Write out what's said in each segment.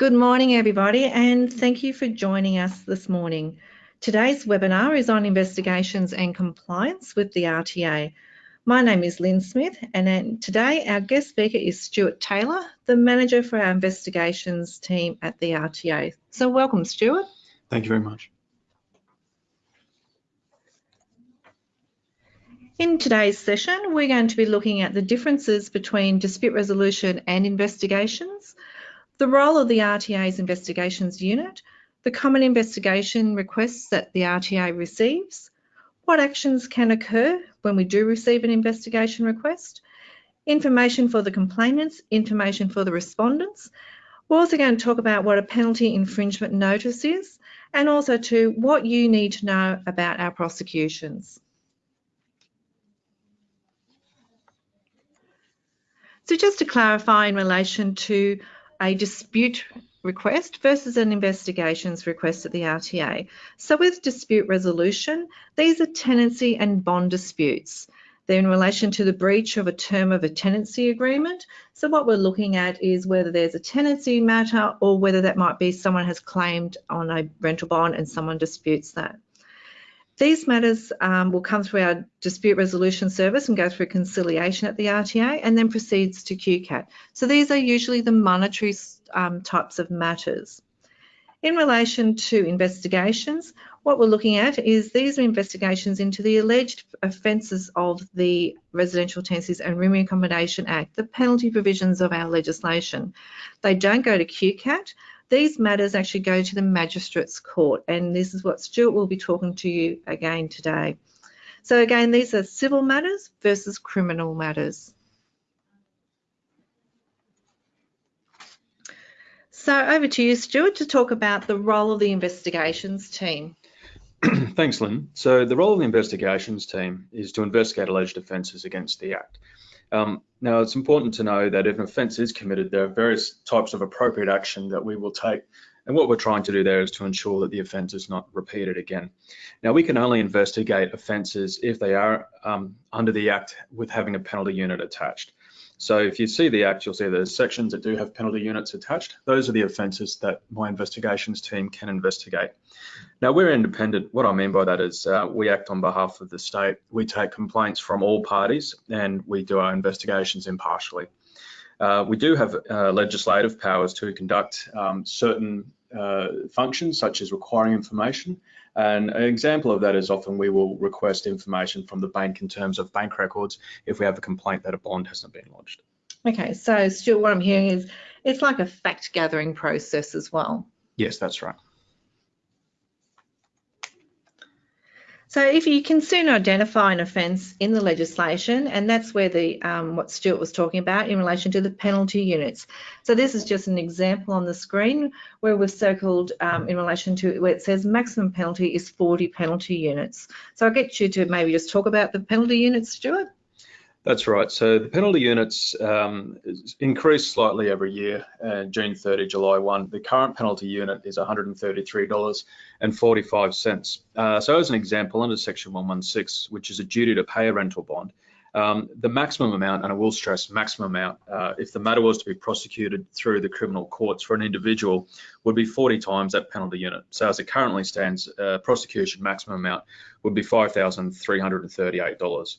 Good morning, everybody, and thank you for joining us this morning. Today's webinar is on investigations and compliance with the RTA. My name is Lynn Smith, and today our guest speaker is Stuart Taylor, the manager for our investigations team at the RTA. So welcome, Stuart. Thank you very much. In today's session, we're going to be looking at the differences between dispute resolution and investigations, the role of the RTA's investigations unit, the common investigation requests that the RTA receives, what actions can occur when we do receive an investigation request, information for the complainants, information for the respondents. We're also going to talk about what a penalty infringement notice is and also to what you need to know about our prosecutions. So just to clarify in relation to a dispute request versus an investigations request at the RTA. So with dispute resolution, these are tenancy and bond disputes. They're in relation to the breach of a term of a tenancy agreement. So what we're looking at is whether there's a tenancy matter or whether that might be someone has claimed on a rental bond and someone disputes that. These matters um, will come through our dispute resolution service and go through conciliation at the RTA and then proceeds to QCAT. So these are usually the monetary um, types of matters. In relation to investigations, what we're looking at is these are investigations into the alleged offences of the Residential Tenancies and Rooming Accommodation Act, the penalty provisions of our legislation. They don't go to QCAT, these matters actually go to the Magistrates Court, and this is what Stuart will be talking to you again today. So again, these are civil matters versus criminal matters. So over to you, Stuart, to talk about the role of the investigations team. Thanks, Lynn. So the role of the investigations team is to investigate alleged offences against the Act. Um, now, it's important to know that if an offence is committed, there are various types of appropriate action that we will take. And what we're trying to do there is to ensure that the offence is not repeated again. Now, we can only investigate offences if they are um, under the Act with having a penalty unit attached. So if you see the Act, you'll see there's sections that do have penalty units attached. Those are the offences that my investigations team can investigate. Now we're independent. What I mean by that is uh, we act on behalf of the state. We take complaints from all parties and we do our investigations impartially. Uh, we do have uh, legislative powers to conduct um, certain uh, functions such as requiring information and an example of that is often we will request information from the bank in terms of bank records if we have a complaint that a bond hasn't been lodged. Okay, so Stuart, what I'm hearing is it's like a fact gathering process as well. Yes, that's right. So if you can soon identify an offence in the legislation, and that's where the um, what Stuart was talking about in relation to the penalty units. So this is just an example on the screen where we've circled um, in relation to where it says maximum penalty is 40 penalty units. So I'll get you to maybe just talk about the penalty units, Stuart. That's right. So the penalty units um, increase slightly every year, uh, June 30, July 1. The current penalty unit is $133.45. Uh, so as an example, under Section 116, which is a duty to pay a rental bond, um, the maximum amount, and I will stress maximum amount, uh, if the matter was to be prosecuted through the criminal courts for an individual, would be 40 times that penalty unit. So as it currently stands, uh, prosecution maximum amount would be $5,338.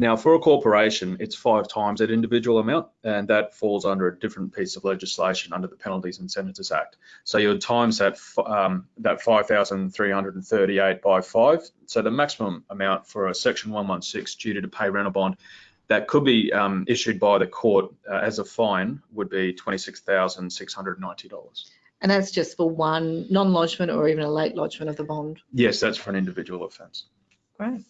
Now, for a corporation, it's five times that individual amount, and that falls under a different piece of legislation under the Penalties and Sentences Act. So you would times that um, that 5,338 by five. So the maximum amount for a Section 116 duty to pay rental bond that could be um, issued by the court uh, as a fine would be $26,690. And that's just for one non-lodgement or even a late lodgement of the bond? Yes, that's for an individual offence. Great.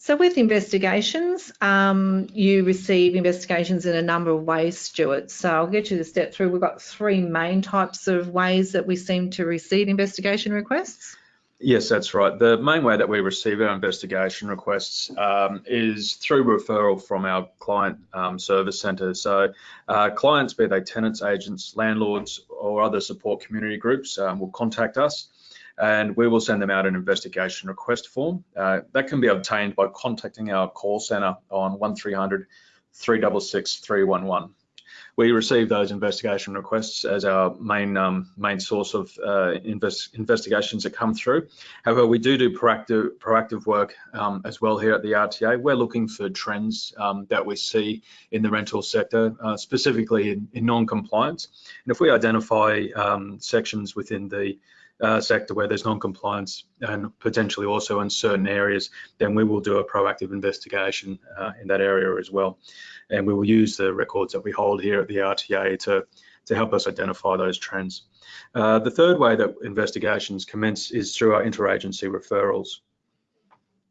So with investigations, um, you receive investigations in a number of ways, Stuart. So I'll get you to step through. We've got three main types of ways that we seem to receive investigation requests. Yes, that's right. The main way that we receive our investigation requests um, is through referral from our client um, service centre. So uh, clients, be they tenants, agents, landlords or other support community groups um, will contact us and we will send them out an investigation request form. Uh, that can be obtained by contacting our call centre on 1300 366 311. we receive those investigation requests as our main um, main source of uh, invest, investigations that come through. However, we do do proactive proactive work um, as well here at the RTA. We're looking for trends um, that we see in the rental sector, uh, specifically in, in non-compliance. And if we identify um, sections within the uh, sector where there's non-compliance and potentially also in certain areas, then we will do a proactive investigation uh, in that area as well. And we will use the records that we hold here at the RTA to, to help us identify those trends. Uh, the third way that investigations commence is through our interagency referrals.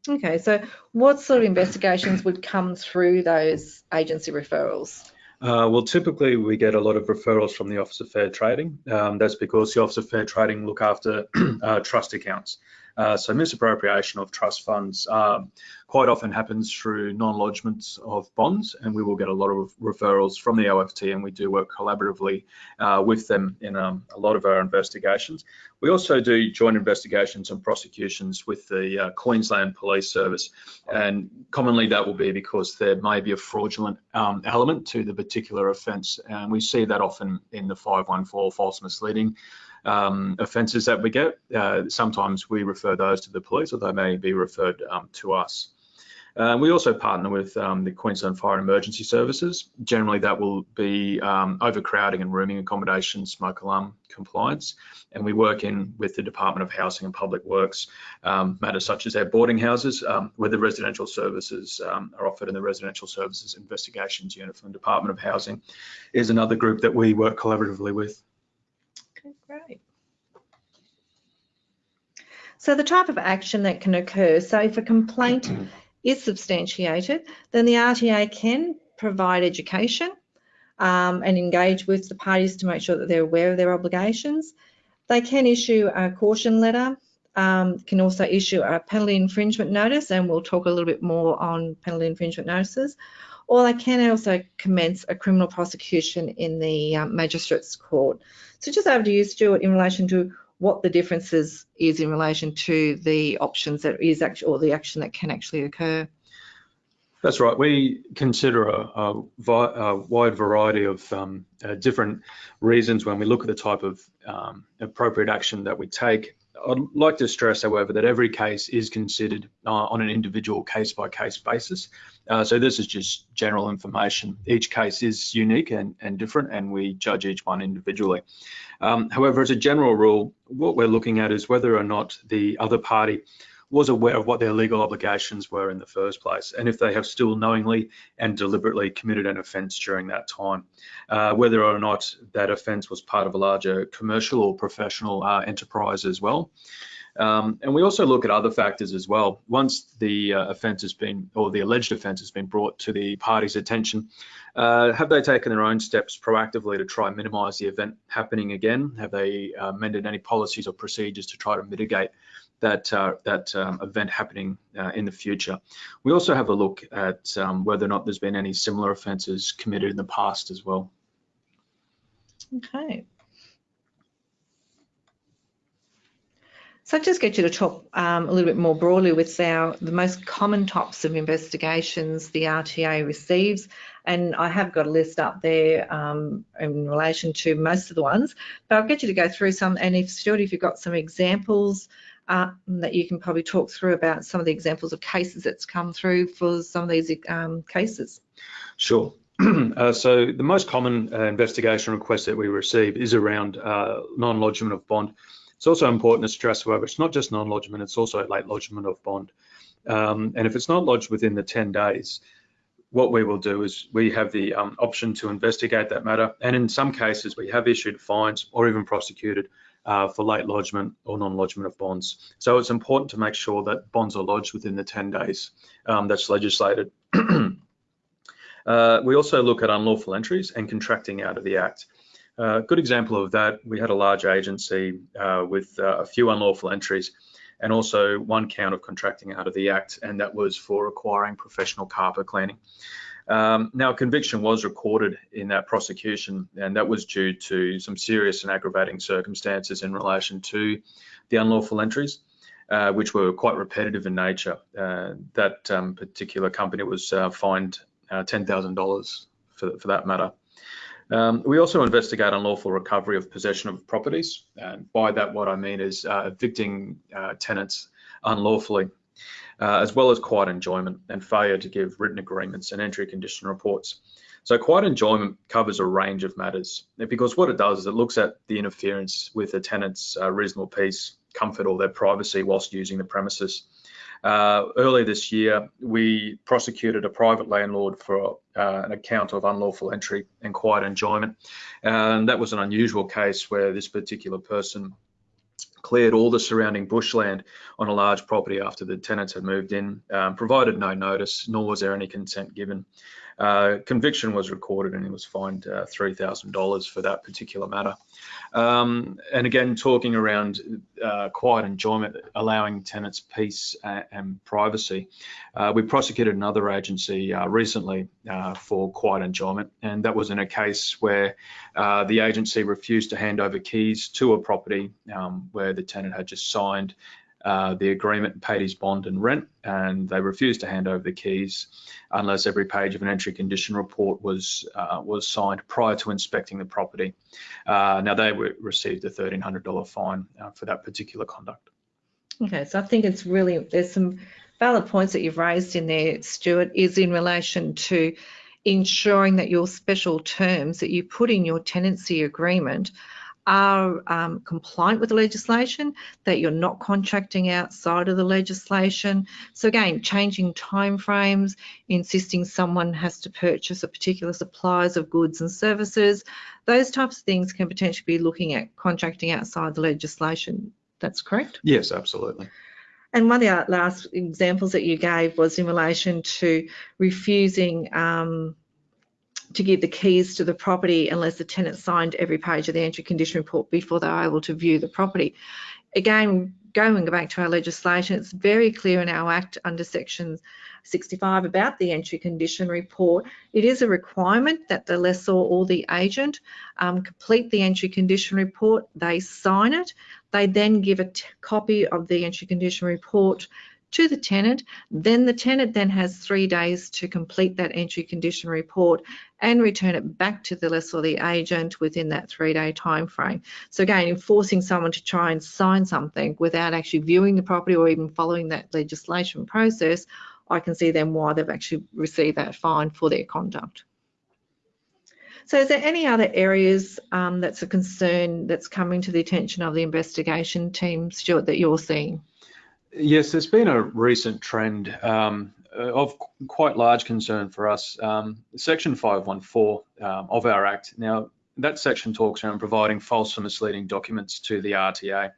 Okay, so what sort of investigations would come through those agency referrals? Uh, well, typically we get a lot of referrals from the Office of Fair Trading. Um, that's because the Office of Fair Trading look after uh, trust accounts. Uh, so misappropriation of trust funds um, quite often happens through non-lodgements of bonds, and we will get a lot of referrals from the OFT, and we do work collaboratively uh, with them in um, a lot of our investigations. We also do joint investigations and prosecutions with the uh, Queensland Police Service, and commonly that will be because there may be a fraudulent um, element to the particular offence, and we see that often in the 514 false misleading um, offences that we get. Uh, sometimes we refer those to the police or they may be referred um, to us. Uh, we also partner with um, the Queensland Fire and Emergency Services. Generally, that will be um, overcrowding and rooming accommodation, smoke alarm compliance. And we work in with the Department of Housing and Public Works, um, matters such as our boarding houses, um, where the residential services um, are offered in the Residential Services Investigations Unit from the Department of Housing is another group that we work collaboratively with. So the type of action that can occur, so if a complaint is substantiated, then the RTA can provide education um, and engage with the parties to make sure that they're aware of their obligations. They can issue a caution letter, um, can also issue a penalty infringement notice, and we'll talk a little bit more on penalty infringement notices, or they can also commence a criminal prosecution in the um, Magistrates Court. So just over to you, Stuart, in relation to what the differences is in relation to the options that is actually, or the action that can actually occur. That's right. We consider a, a, a wide variety of um, uh, different reasons when we look at the type of um, appropriate action that we take. I'd like to stress, however, that every case is considered uh, on an individual case-by-case basis. Uh, so this is just general information. Each case is unique and, and different, and we judge each one individually. Um, however, as a general rule, what we're looking at is whether or not the other party was aware of what their legal obligations were in the first place, and if they have still knowingly and deliberately committed an offence during that time, uh, whether or not that offence was part of a larger commercial or professional uh, enterprise as well. Um, and we also look at other factors as well. Once the uh, offence has been, or the alleged offence has been brought to the party's attention, uh, have they taken their own steps proactively to try and minimise the event happening again? Have they uh, amended any policies or procedures to try to mitigate that uh, that um, event happening uh, in the future. We also have a look at um, whether or not there's been any similar offences committed in the past as well. Okay. So I just get you to talk um, a little bit more broadly with our the most common types of investigations the RTA receives, and I have got a list up there um, in relation to most of the ones, but I'll get you to go through some. And if Stuart, if you've got some examples uh, that you can probably talk through about some of the examples of cases that's come through for some of these um, cases. Sure. Uh, so the most common uh, investigation request that we receive is around uh, non-lodgement of bond. It's also important to stress, however, it's not just non-lodgement, it's also late lodgement of bond. Um, and if it's not lodged within the 10 days, what we will do is we have the um, option to investigate that matter. And in some cases, we have issued fines or even prosecuted uh, for late lodgement or non-lodgement of bonds. So it's important to make sure that bonds are lodged within the 10 days um, that's legislated. uh, we also look at unlawful entries and contracting out of the Act. A good example of that, we had a large agency uh, with uh, a few unlawful entries and also one count of contracting out of the Act, and that was for acquiring professional carpet cleaning. Um, now, conviction was recorded in that prosecution, and that was due to some serious and aggravating circumstances in relation to the unlawful entries, uh, which were quite repetitive in nature. Uh, that um, particular company was uh, fined uh, $10,000 for, for that matter. Um, we also investigate unlawful recovery of possession of properties. And by that, what I mean is uh, evicting uh, tenants unlawfully, uh, as well as quiet enjoyment and failure to give written agreements and entry condition reports. So quiet enjoyment covers a range of matters because what it does is it looks at the interference with the tenant's uh, reasonable peace, comfort or their privacy whilst using the premises. Uh, earlier this year, we prosecuted a private landlord for uh, an account of unlawful entry and quiet enjoyment. And that was an unusual case where this particular person cleared all the surrounding bushland on a large property after the tenants had moved in, um, provided no notice, nor was there any consent given. Uh, conviction was recorded and he was fined uh, $3,000 for that particular matter. Um, and again, talking around uh, quiet enjoyment, allowing tenants peace and, and privacy. Uh, we prosecuted another agency uh, recently uh, for quiet enjoyment, and that was in a case where the agency refused to hand over keys to a property um, where the tenant had just signed uh, the agreement paid his bond and rent, and they refused to hand over the keys unless every page of an entry condition report was uh, was signed prior to inspecting the property. Uh, now they were, received a $1,300 fine uh, for that particular conduct. Okay, so I think it's really there's some valid points that you've raised in there, Stuart, is in relation to ensuring that your special terms that you put in your tenancy agreement are um, compliant with the legislation, that you're not contracting outside of the legislation. So again, changing timeframes, insisting someone has to purchase a particular supplies of goods and services, those types of things can potentially be looking at contracting outside the legislation. That's correct? Yes, absolutely. And one of the last examples that you gave was in relation to refusing um, to give the keys to the property unless the tenant signed every page of the entry condition report before they were able to view the property. Again, going back to our legislation, it's very clear in our Act under Section 65 about the entry condition report. It is a requirement that the lessor or the agent um, complete the entry condition report. They sign it. They then give a copy of the entry condition report to the tenant. Then the tenant then has three days to complete that entry condition report and return it back to the lessor the agent within that three-day time frame. So again, enforcing someone to try and sign something without actually viewing the property or even following that legislation process, I can see then why they've actually received that fine for their conduct. So is there any other areas um, that's a concern that's coming to the attention of the investigation team, Stuart, that you're seeing? Yes, there's been a recent trend um, of quite large concern for us. Um, section 514 um, of our Act. Now, that section talks around providing false or misleading documents to the RTA.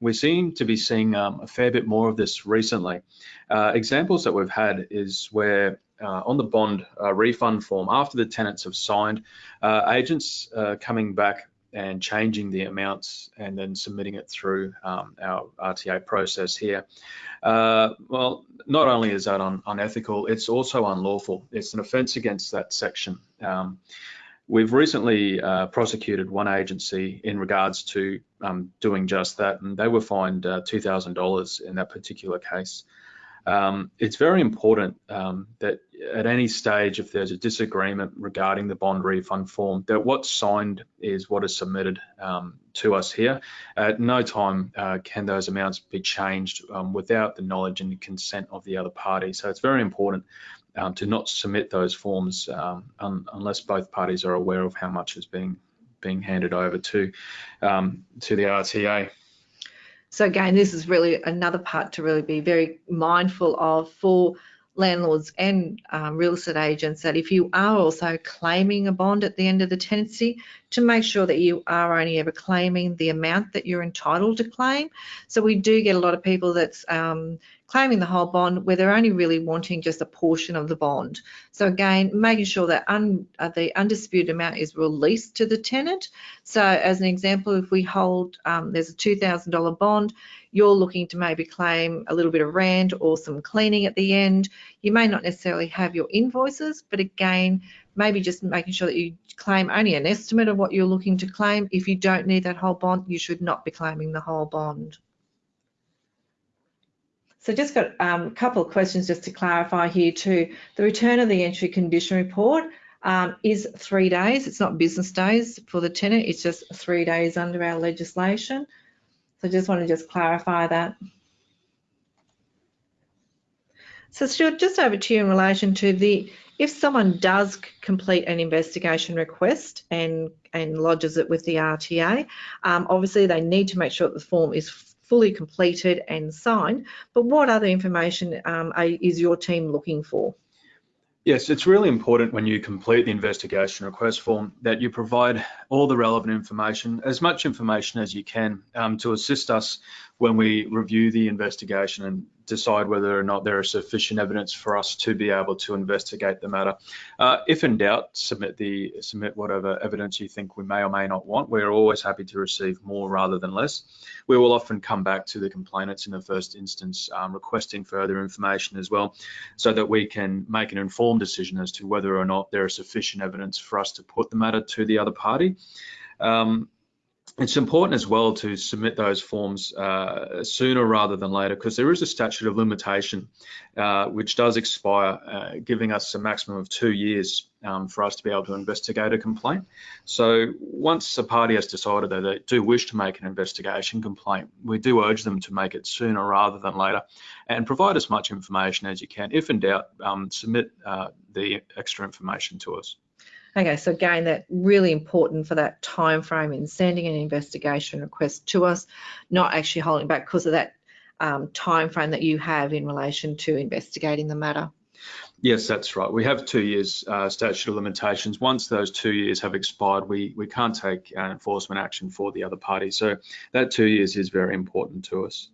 We seem to be seeing um, a fair bit more of this recently. Uh, examples that we've had is where uh, on the bond uh, refund form, after the tenants have signed, uh, agents uh, coming back and changing the amounts and then submitting it through um, our RTA process here. Uh, well, not only is that un unethical, it's also unlawful. It's an offence against that section. Um, we've recently uh, prosecuted one agency in regards to um, doing just that, and they were fined uh, $2,000 in that particular case. Um, it's very important um, that at any stage, if there's a disagreement regarding the bond refund form, that what's signed is what is submitted um, to us here. At no time uh, can those amounts be changed um, without the knowledge and the consent of the other party. So it's very important um, to not submit those forms um, un unless both parties are aware of how much is being being handed over to to the RTA. So again, this is really another part to really be very mindful of for landlords and um, real estate agents that if you are also claiming a bond at the end of the tenancy, to make sure that you are only ever claiming the amount that you're entitled to claim. So we do get a lot of people that's um, claiming the whole bond where they're only really wanting just a portion of the bond. So again, making sure that un, uh, the undisputed amount is released to the tenant. So as an example, if we hold, um, there's a $2,000 bond, you're looking to maybe claim a little bit of rent or some cleaning at the end. You may not necessarily have your invoices, but again, maybe just making sure that you claim only an estimate of what you're looking to claim. If you don't need that whole bond, you should not be claiming the whole bond. So just got um, a couple of questions just to clarify here too. The return of the entry condition report, um, is three days. It's not business days for the tenant, it's just three days under our legislation. So just want to just clarify that. So Stuart, just over to you in relation to the, if someone does complete an investigation request and, and lodges it with the RTA, um, obviously they need to make sure that the form is fully completed and signed, but what other information um, is your team looking for? Yes, it's really important when you complete the investigation request form that you provide all the relevant information, as much information as you can um, to assist us when we review the investigation and decide whether or not there is sufficient evidence for us to be able to investigate the matter. Uh, if in doubt, submit the submit whatever evidence you think we may or may not want. We're always happy to receive more rather than less. We will often come back to the complainants in the first instance, um, requesting further information as well, so that we can make an informed decision as to whether or not there is sufficient evidence for us to put the matter to the other party. Um, it's important as well to submit those forms uh, sooner rather than later because there is a statute of limitation uh, which does expire, uh, giving us a maximum of two years um, for us to be able to investigate a complaint. So once a party has decided that they do wish to make an investigation complaint, we do urge them to make it sooner rather than later and provide as much information as you can. If in doubt, um, submit uh, the extra information to us. Okay, so again, that really important for that time frame in sending an investigation request to us, not actually holding back because of that um, time frame that you have in relation to investigating the matter. Yes, that's right. We have two years uh, statute of limitations. Once those two years have expired, we, we can't take uh, enforcement action for the other party. So that two years is very important to us.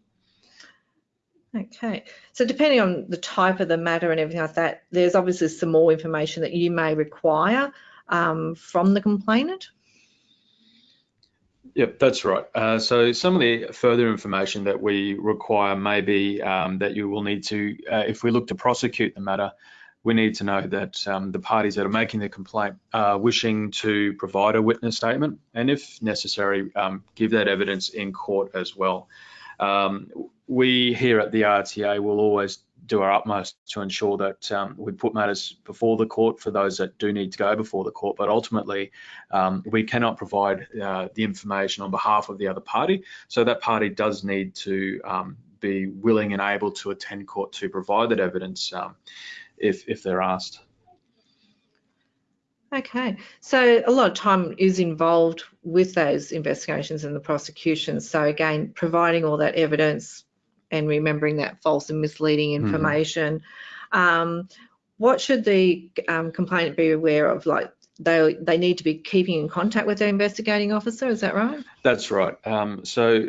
Okay, so depending on the type of the matter and everything like that, there's obviously some more information that you may require um, from the complainant? Yep, that's right. Uh, so some of the further information that we require may be um, that you will need to, uh, if we look to prosecute the matter, we need to know that um, the parties that are making the complaint are wishing to provide a witness statement and if necessary, um, give that evidence in court as well. Um, we here at the RTA will always do our utmost to ensure that um, we put matters before the court for those that do need to go before the court. But ultimately, um, we cannot provide uh, the information on behalf of the other party. So that party does need to um, be willing and able to attend court to provide that evidence um, if, if they're asked. Okay, so a lot of time is involved with those investigations and the prosecutions. So again, providing all that evidence, and remembering that false and misleading mm-hmm. information. Mm. Um, what should the um, complainant be aware of? Like they they need to be keeping in contact with their investigating officer. Is that right? That's right. Um, so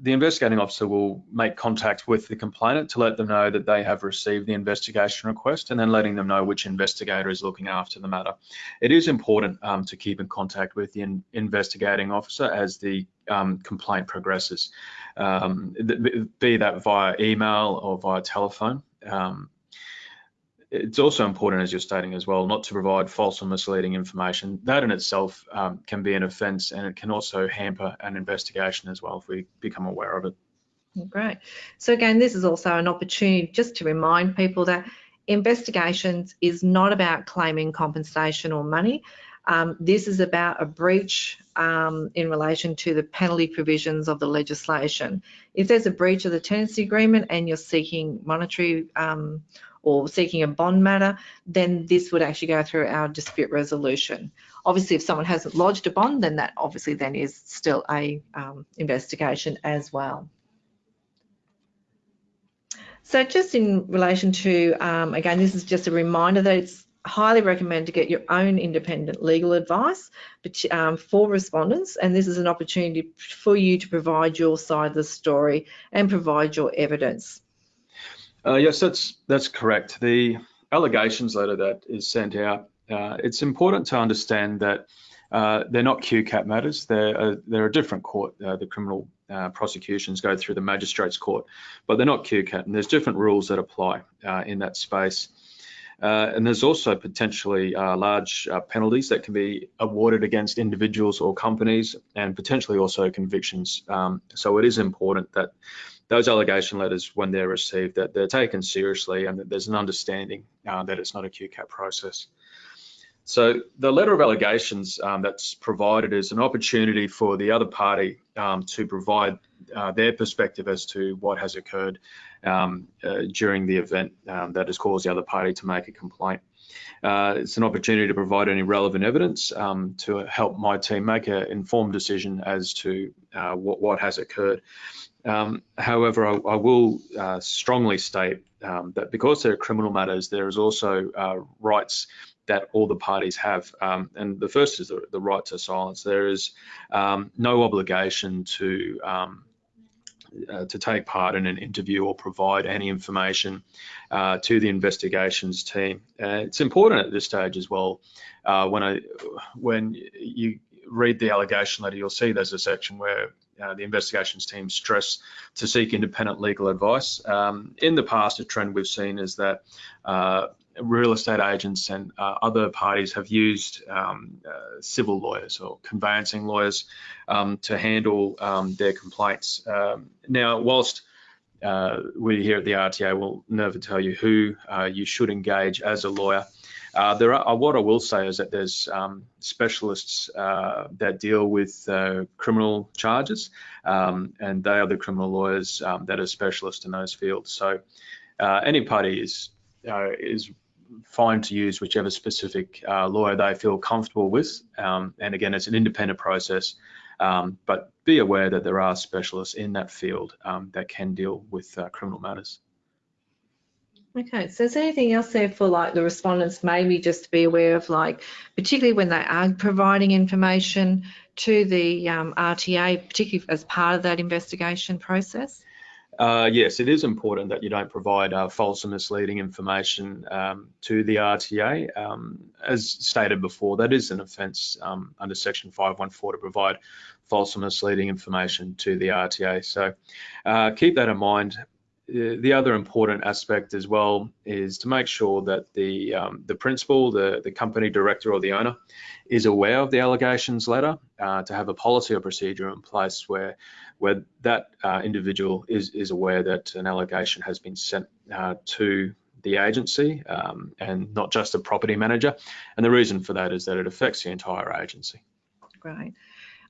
the investigating officer will make contact with the complainant to let them know that they have received the investigation request and then letting them know which investigator is looking after the matter. It is important um, to keep in contact with the in investigating officer as the um, complaint progresses, um, be that via email or via telephone. Um, it's also important, as you're stating as well, not to provide false or misleading information. That in itself um, can be an offence and it can also hamper an investigation as well if we become aware of it. Great. So again, this is also an opportunity just to remind people that investigations is not about claiming compensation or money. Um, this is about a breach um, in relation to the penalty provisions of the legislation. If there's a breach of the tenancy agreement and you're seeking monetary um, or seeking a bond matter, then this would actually go through our dispute resolution. Obviously, if someone hasn't lodged a bond, then that obviously then is still a um, investigation as well. So just in relation to, um, again, this is just a reminder that it's highly recommend to get your own independent legal advice um, for respondents and this is an opportunity for you to provide your side of the story and provide your evidence. Uh, yes, that's that's correct. The allegations letter that is sent out, uh, it's important to understand that uh, they're not QCAT matters. They're a, they're a different court. Uh, the criminal uh, prosecutions go through the magistrates court, but they're not QCAT, and there's different rules that apply uh, in that space. Uh, and there's also potentially uh, large uh, penalties that can be awarded against individuals or companies and potentially also convictions. Um, so it is important that those allegation letters, when they're received, that they're taken seriously and that there's an understanding uh, that it's not a QCAT process. So the letter of allegations um, that's provided is an opportunity for the other party um, to provide uh, their perspective as to what has occurred um, uh, during the event um, that has caused the other party to make a complaint. Uh, it's an opportunity to provide any relevant evidence um, to help my team make an informed decision as to uh, what, what, has occurred. Um, however, I, I will uh, strongly state um, that because they're criminal matters, there is also uh, rights that all the parties have. Um, and the first is the, the, right to silence. There is um, no obligation to um, uh, to take part in an interview or provide any information uh, to the investigations team. Uh, it's important at this stage as well. Uh, when I when you read the allegation letter, you'll see there's a section where uh, the investigations team stress to seek independent legal advice. Um, in the past, a trend we've seen is that uh, real estate agents and uh, other parties have used um, uh, civil lawyers or conveyancing lawyers um, to handle um, their complaints. Um, now, whilst uh, we here at the RTA will never tell you who uh, you should engage as a lawyer, uh, there are, what I will say is that there's um, specialists uh, that deal with criminal charges, and they are the criminal lawyers that are specialists in those fields. So any party is is fine to use whichever specific uh, lawyer they feel comfortable with. Um, and again, it's an independent process, um, but be aware that there are specialists in that field um, that can deal with uh, criminal matters. Okay, so is there anything else there for like the respondents maybe just to be aware of like, particularly when they are providing information to the um, RTA, particularly as part of that investigation process? Uh, yes, it is important that you don't provide uh, false and misleading information um, to the RTA. Um, as stated before, that is an offence um, under Section 514 to provide false and misleading information to the RTA. So uh, keep that in mind. The other important aspect as well is to make sure that the um, the principal, the, the company director or the owner is aware of the allegations letter uh, to have a policy or procedure in place where where that uh, individual is, is aware that an allegation has been sent uh, to the agency um, and not just the property manager. And the reason for that is that it affects the entire agency. Great.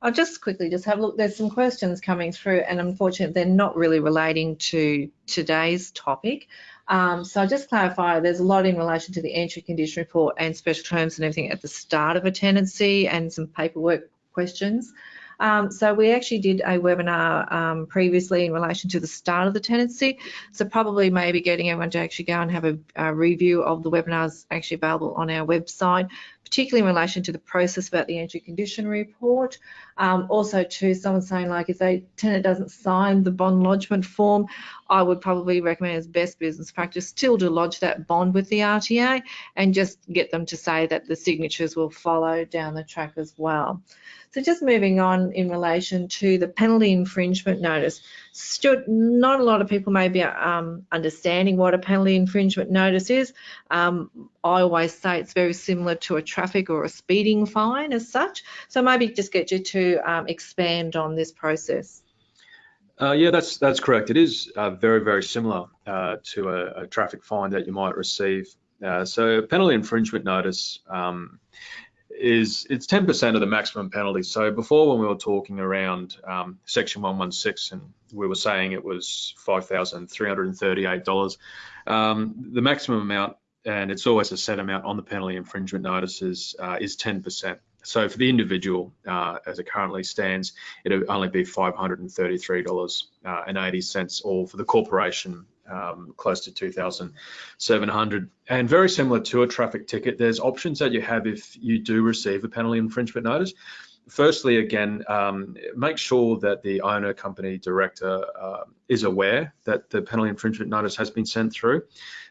I'll just quickly just have a look. There's some questions coming through, and unfortunately, they're not really relating to today's topic. Um, so I'll just clarify, there's a lot in relation to the entry condition report and special terms and everything at the start of a tenancy and some paperwork questions. Um, so we actually did a webinar um, previously in relation to the start of the tenancy. So probably maybe getting everyone to actually go and have a, a review of the webinars actually available on our website particularly in relation to the process about the entry condition report. Um, also to someone saying like if a tenant doesn't sign the bond lodgement form, I would probably recommend as best business practice still to lodge that bond with the RTA and just get them to say that the signatures will follow down the track as well. So just moving on in relation to the penalty infringement notice. Stuart, not a lot of people may be um, understanding what a penalty infringement notice is. Um, I always say it's very similar to a traffic or a speeding fine as such. So maybe just get you to um, expand on this process. Uh, yeah, that's that's correct. It is uh, very very similar uh, to a, a, traffic fine that you might receive. Uh, so penalty infringement notice um, is it's 10% of the maximum penalty. So before when we were talking around um, section 116 and we were saying it was $5,338, um, the maximum amount, and it's always a set amount on the penalty infringement notices, uh, is 10%. So for the individual, uh, as it currently stands, it'll only be $533.80, uh, or for the corporation, um, close to 2,700. And very similar to a traffic ticket, there's options that you have if you do receive a penalty infringement notice. Firstly, again, um, make sure that the owner, company, director uh, is aware that the penalty infringement notice has been sent through.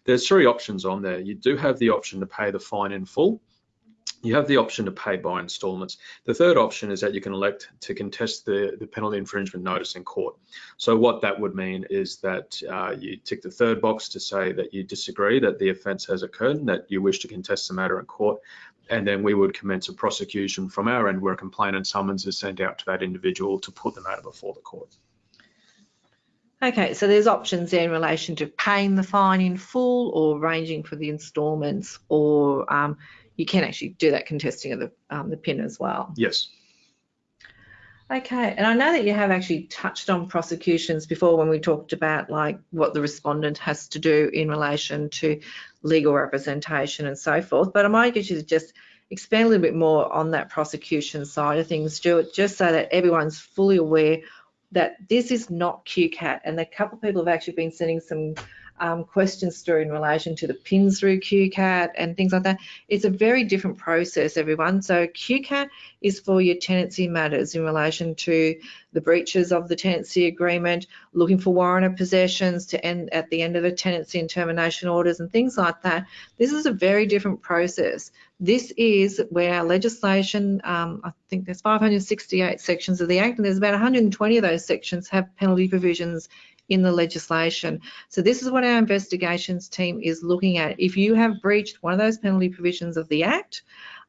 There's three options on there. You do have the option to pay the fine in full you have the option to pay by installments. The third option is that you can elect to contest the, the penalty infringement notice in court. So what that would mean is that uh, you tick the third box to say that you disagree that the offence has occurred and that you wish to contest the matter in court. And then we would commence a prosecution from our end where a complaint and summons is sent out to that individual to put the matter before the court. Okay, so there's options there in relation to paying the fine in full or arranging for the instalments or um, you can actually do that contesting of the, um, the PIN as well. Yes. Okay, and I know that you have actually touched on prosecutions before when we talked about like what the respondent has to do in relation to legal representation and so forth, but I might get you to just expand a little bit more on that prosecution side of things, Stuart, just so that everyone's fully aware that this is not QCAT and a couple of people have actually been sending some um, questions through in relation to the pins through QCAT and things like that. It's a very different process, everyone. So QCAT is for your tenancy matters in relation to the breaches of the tenancy agreement, looking for warrant of possessions to end at the end of the tenancy and termination orders and things like that. This is a very different process. This is where our legislation, um, I think there's 568 sections of the Act, and there's about 120 of those sections have penalty provisions in the legislation. So this is what our investigations team is looking at. If you have breached one of those penalty provisions of the Act,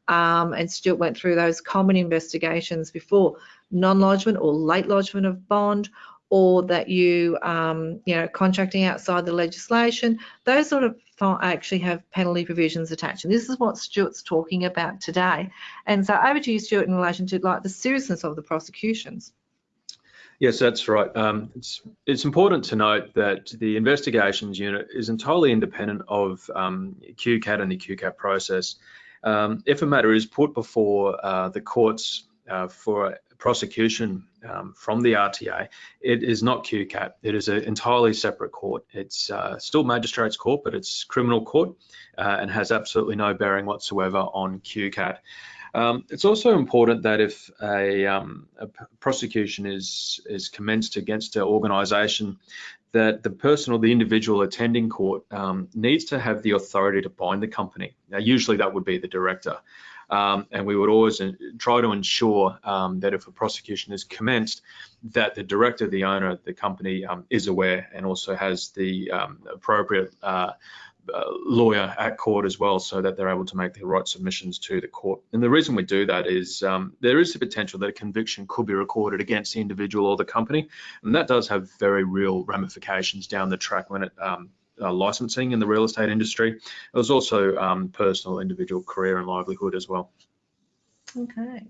um, and Stuart went through those common investigations before, non-lodgement or late lodgement of bond, or that you, um, you know, contracting outside the legislation, those sort of actually have penalty provisions attached. And this is what Stuart's talking about today. And so over to you, Stuart, in relation to like the seriousness of the prosecutions. Yes, that's right. Um, it's, it's important to note that the investigations unit is entirely independent of um, QCAT and the QCAT process. Um, if a matter is put before uh, the courts uh, for prosecution um, from the RTA, it is not QCAT. It is an entirely separate court. It's uh, still magistrates court, but it's criminal court uh, and has absolutely no bearing whatsoever on QCAT. Um, it's also important that if a, um, a, prosecution is is commenced against an organisation, that the person or the individual attending court um, needs to have the authority to bind the company. Now, usually that would be the director. Um, and we would always uh, try to ensure um, that if a prosecution is commenced, that the director, the owner the company um, is aware and also has the um, appropriate uh, uh, lawyer at court as well so that they're able to make the right submissions to the court. And the reason we do that is um, there is the potential that a conviction could be recorded against the individual or the company, and that does have very real ramifications down the track when it um, uh, licensing in the real estate industry. It was also um, personal, individual career and livelihood as well. Okay.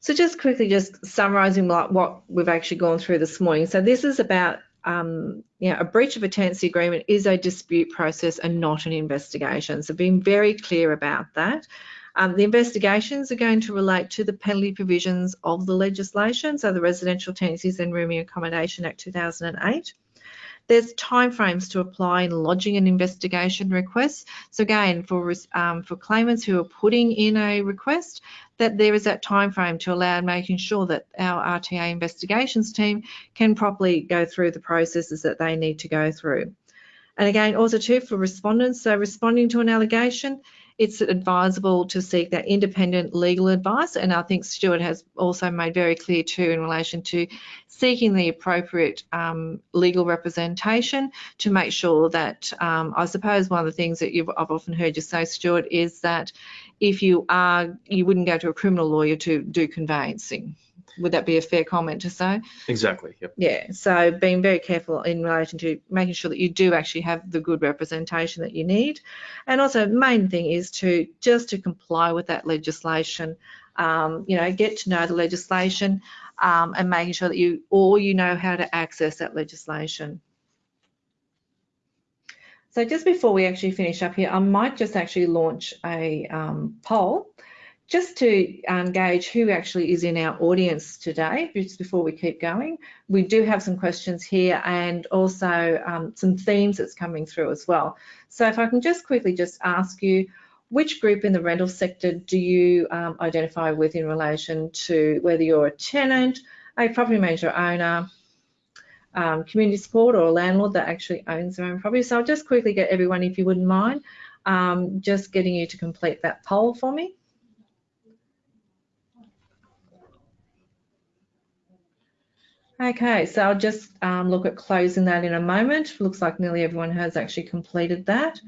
So just quickly, just summarising what, what we've actually gone through this morning. So this is about um, you know, a breach of a tenancy agreement is a dispute process and not an investigation. So being very clear about that. Um, the investigations are going to relate to the penalty provisions of the legislation, so the Residential Tenancies and Rooming Accommodation Act 2008. There's timeframes to apply in lodging an investigation request. So again, for um, for claimants who are putting in a request, that there is that time frame to allow making sure that our RTA investigations team can properly go through the processes that they need to go through. And again, also too for respondents, so responding to an allegation, it's advisable to seek that independent legal advice. And I think Stuart has also made very clear too in relation to seeking the appropriate um, legal representation to make sure that, um, I suppose one of the things that I've often heard you say, Stuart, is that if you are, you wouldn't go to a criminal lawyer to do conveyancing. Would that be a fair comment to say? Exactly. Yep. Yeah. So being very careful in relation to making sure that you do actually have the good representation that you need, and also main thing is to just to comply with that legislation. Um, you know, get to know the legislation um, and making sure that you or you know how to access that legislation. So just before we actually finish up here, I might just actually launch a um, poll just to um, gauge who actually is in our audience today, just before we keep going, we do have some questions here and also um, some themes that's coming through as well. So if I can just quickly just ask you, which group in the rental sector do you um, identify with in relation to whether you're a tenant, a property manager owner, um, community support or a landlord that actually owns their own property. So I'll just quickly get everyone, if you wouldn't mind, um, just getting you to complete that poll for me. Okay, so I'll just um, look at closing that in a moment. Looks like nearly everyone has actually completed that.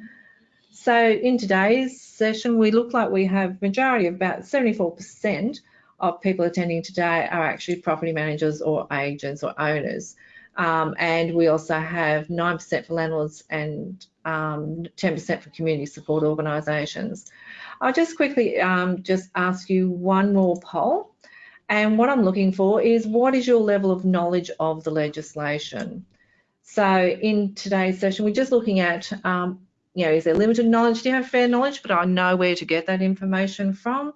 So in today's session, we look like we have majority of about 74% of people attending today are actually property managers or agents or owners. Um, and we also have 9% for landlords and um, 10% for community support organisations. I'll just quickly um, just ask you one more poll. And what I'm looking for is what is your level of knowledge of the legislation? So in today's session, we're just looking at, um, you know, is there limited knowledge? Do you have fair knowledge? But I know where to get that information from.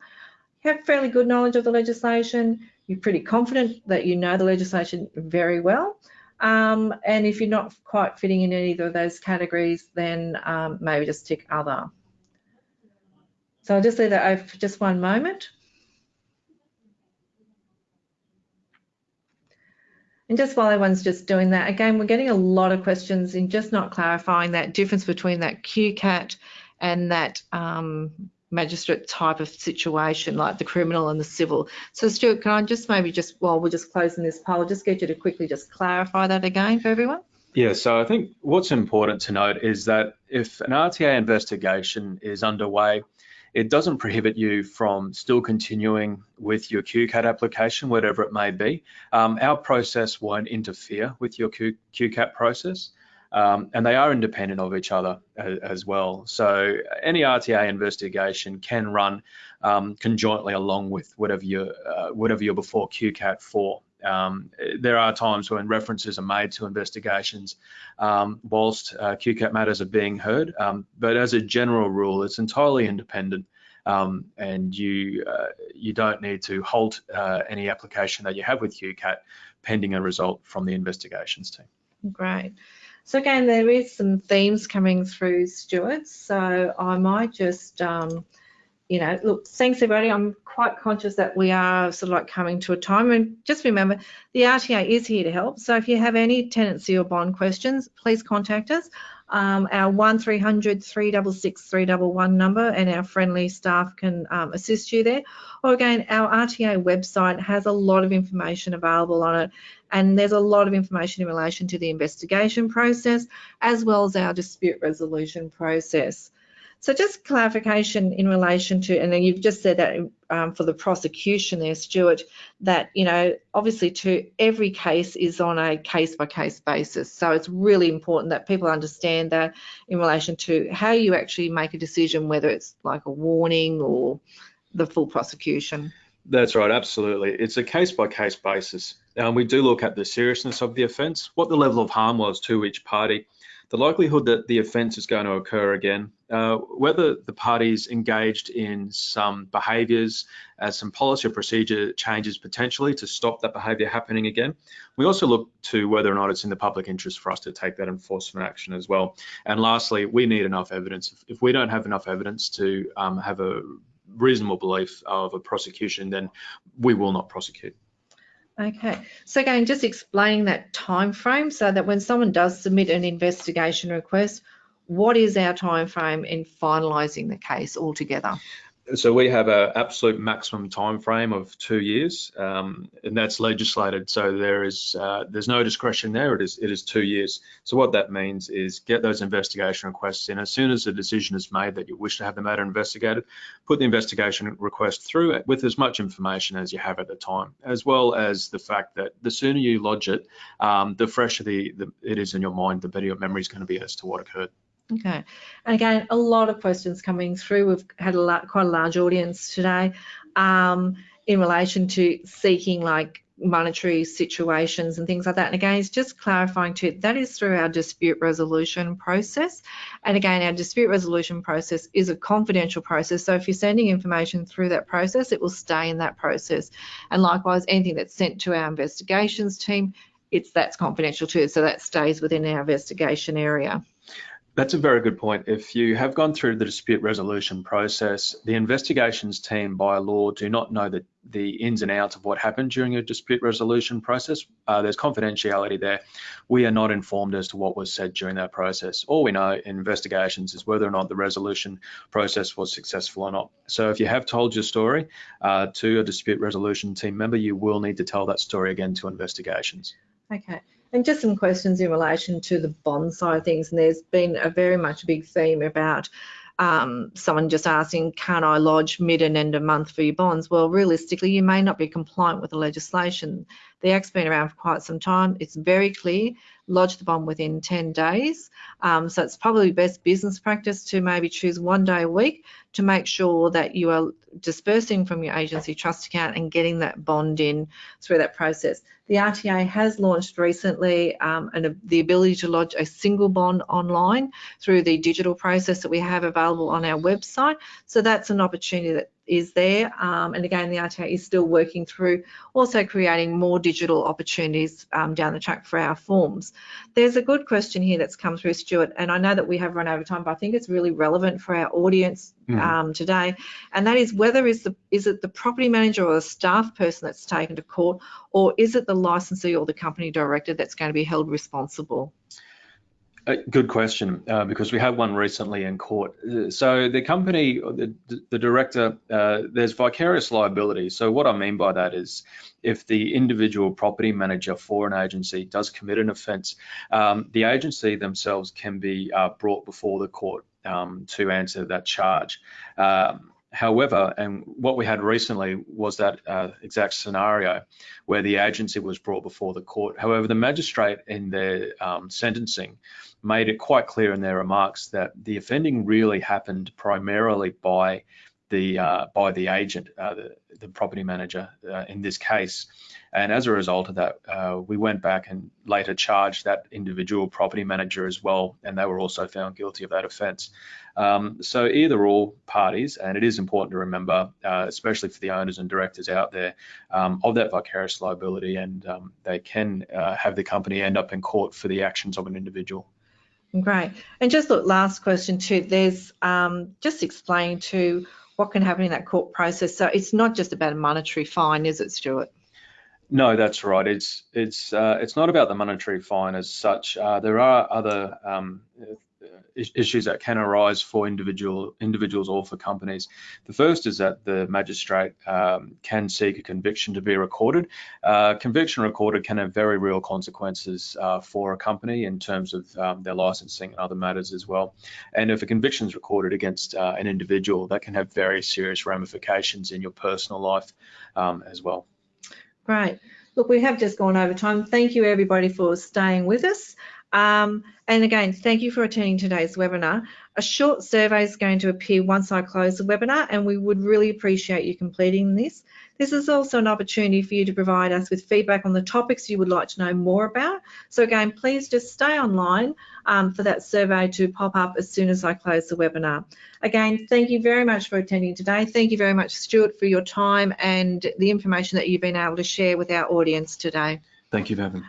You have fairly good knowledge of the legislation. You're pretty confident that you know the legislation very well. Um, and if you're not quite fitting in either of those categories, then um, maybe just tick other. So I'll just leave that open for just one moment. And just while everyone's just doing that, again, we're getting a lot of questions in just not clarifying that difference between that QCAT and that um, magistrate type of situation, like the criminal and the civil. So Stuart, can I just maybe just, while we're just closing this poll, just get you to quickly just clarify that again for everyone? Yeah, so I think what's important to note is that if an RTA investigation is underway, it doesn't prohibit you from still continuing with your QCAT application, whatever it may be. Um, our process won't interfere with your Q, QCAT process. Um, and they are independent of each other as, as, well. So any RTA investigation can run um, conjointly along with whatever you're, uh, whatever you're before QCAT for. Um, there are times when references are made to investigations um, whilst uh, QCAT matters are being heard, um, but as a general rule, it's entirely independent um, and you uh, you don't need to halt uh, any application that you have with QCAT pending a result from the investigations team. Great. So again, there is some themes coming through, Stuart. So I might just, um, you know, look, thanks everybody. I'm quite conscious that we are sort of like coming to a time. And just remember, the RTA is here to help. So if you have any tenancy or bond questions, please contact us. Um, our 1300 366 311 number and our friendly staff can um, assist you there. Or again, our RTA website has a lot of information available on it and there's a lot of information in relation to the investigation process as well as our dispute resolution process. So just clarification in relation to, and then you've just said that um, for the prosecution there, Stuart, that, you know, obviously to every case is on a case by case basis. So it's really important that people understand that in relation to how you actually make a decision, whether it's like a warning or the full prosecution. That's right, absolutely. It's a case by case basis. We do look at the seriousness of the offence, what the level of harm was to each party, the likelihood that the offence is going to occur again, uh, whether the parties engaged in some behaviours, uh, some policy or procedure changes potentially to stop that behaviour happening again. We also look to whether or not it's in the public interest for us to take that enforcement action as well. And lastly, we need enough evidence. If, if we don't have enough evidence to um, have a reasonable belief of a prosecution, then we will not prosecute. Okay, so again, just explaining that time frame so that when someone does submit an investigation request, what is our time frame in finalising the case altogether? So we have an absolute maximum time frame of two years, um, and that's legislated. So there is uh, there's no discretion there. It is it is two years. So what that means is get those investigation requests in as soon as a decision is made that you wish to have the matter investigated. Put the investigation request through with as much information as you have at the time, as well as the fact that the sooner you lodge it, um, the fresher the, the it is in your mind, the better your memory is going to be as to what occurred. Okay, and again, a lot of questions coming through. We've had a lot, quite a large audience today um, in relation to seeking like monetary situations and things like that. And again, it's just clarifying too, that is through our dispute resolution process. And again, our dispute resolution process is a confidential process. So if you're sending information through that process, it will stay in that process. And likewise, anything that's sent to our investigations team, it's that's confidential too. So that stays within our investigation area. That's a very good point. If you have gone through the dispute resolution process, the investigations team by law do not know the, the ins and outs of what happened during your dispute resolution process. Uh, there's confidentiality there. We are not informed as to what was said during that process. All we know in investigations is whether or not the resolution process was successful or not. So if you have told your story uh, to a dispute resolution team member, you will need to tell that story again to investigations. Okay. And just some questions in relation to the bond side of things. And there's been a very much a big theme about um, someone just asking, can I lodge mid and end of month for your bonds? Well, realistically, you may not be compliant with the legislation. The Act's been around for quite some time. It's very clear. Lodge the bond within 10 days. Um, so it's probably best business practice to maybe choose one day a week to make sure that you are dispersing from your agency trust account and getting that bond in through that process. The RTA has launched recently um, and the ability to lodge a single bond online through the digital process that we have available on our website. So that's an opportunity that is there. Um, and again, the RTA is still working through also creating more digital opportunities um, down the track for our forms. There's a good question here that's come through, Stuart, and I know that we have run over time, but I think it's really relevant for our audience mm. um, today. And that is whether is, the, is it the property manager or the staff person that's taken to court, or is it the licensee or the company director that's going to be held responsible? Good question, uh, because we had one recently in court. So the company, the, the director, uh, there's vicarious liability. So what I mean by that is if the individual property manager for an agency does commit an offence, um, the agency themselves can be uh, brought before the court um, to answer that charge. Um, However, and what we had recently was that uh, exact scenario where the agency was brought before the court. However, the magistrate in their um, sentencing made it quite clear in their remarks that the offending really happened primarily by the uh, by the agent, uh, the, the, property manager uh, in this case. And as a result of that, uh, we went back and later charged that individual property manager as well, and they were also found guilty of that offence. Um, so either all parties, and it is important to remember, uh, especially for the owners and directors out there, um, of that vicarious liability, and um, they can uh, have the company end up in court for the actions of an individual. Great. And just look, last question too. There's um, just explain to what can happen in that court process. So it's not just about a monetary fine, is it, Stuart? No, that's right. It's it's uh, it's not about the monetary fine as such. Uh, there are other um, issues that can arise for individual individuals or for companies. The first is that the magistrate um, can seek a conviction to be recorded. Uh, conviction recorded can have very real consequences uh, for a company in terms of um, their licensing and other matters as well. And if a conviction is recorded against uh, an individual, that can have very serious ramifications in your personal life um, as well. Great. Look, we have just gone over time. Thank you everybody for staying with us. Um, and again, thank you for attending today's webinar. A short survey is going to appear once I close the webinar and we would really appreciate you completing this. This is also an opportunity for you to provide us with feedback on the topics you would like to know more about. So again, please just stay online um, for that survey to pop up as soon as I close the webinar. Again, thank you very much for attending today. Thank you very much, Stuart, for your time and the information that you've been able to share with our audience today. Thank you me.